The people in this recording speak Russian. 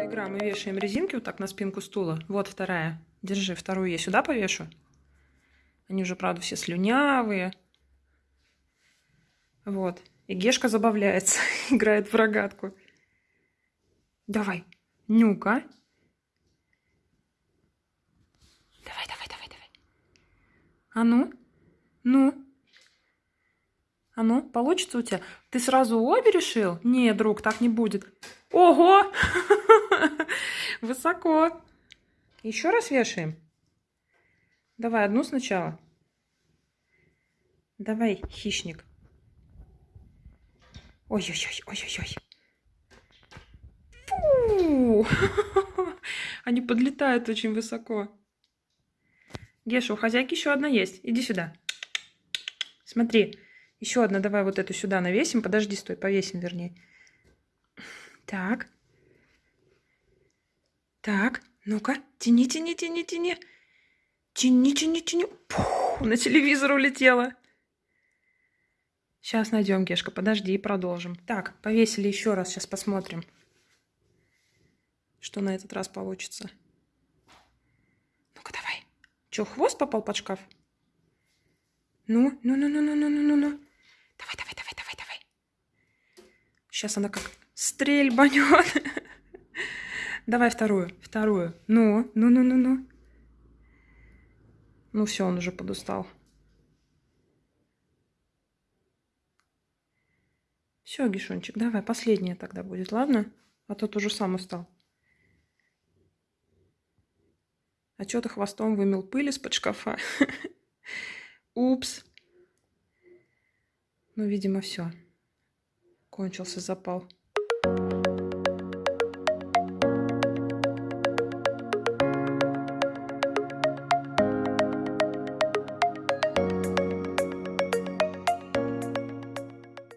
Игра. Мы вешаем резинки вот так на спинку стула. Вот вторая. Держи, вторую я сюда повешу. Они уже, правда, все слюнявые. Вот. И Гешка забавляется, играет в рогатку. Давай, нюка. Давай, давай, давай, давай. А ну, ну. А ну, получится у тебя? Ты сразу обе решил? Не, друг, так не будет. Ого! Высоко. Еще раз вешаем. Давай одну сначала. Давай, хищник. Ой-ой-ой, ой-ой-ой. Фу! Они подлетают очень высоко. Геша, у хозяйки еще одна есть. Иди сюда. Смотри, еще одна. Давай вот эту сюда навесим. Подожди, стой, повесим, вернее. Так. Так, ну-ка, тяни, тяни, тяни, тяни. Тяни, тяни, тяни. Пух, на телевизор улетела. Сейчас найдем, Гешка, подожди и продолжим. Так, повесили еще раз, сейчас посмотрим, что на этот раз получится. Ну-ка, давай. Че, хвост попал под шкаф? Ну, ну, ну, ну, ну, ну, ну, ну, ну. Давай, давай, давай, давай, давай. Сейчас она как стрельбанет. Давай вторую, вторую. Ну, ну, ну, ну, ну. Ну все, он уже подустал. Все, Гишончик, давай, последняя тогда будет, ладно? А то ты уже сам устал. А что ты хвостом вымел пыль из-под шкафа? Упс. Ну, видимо, все. Кончился запал.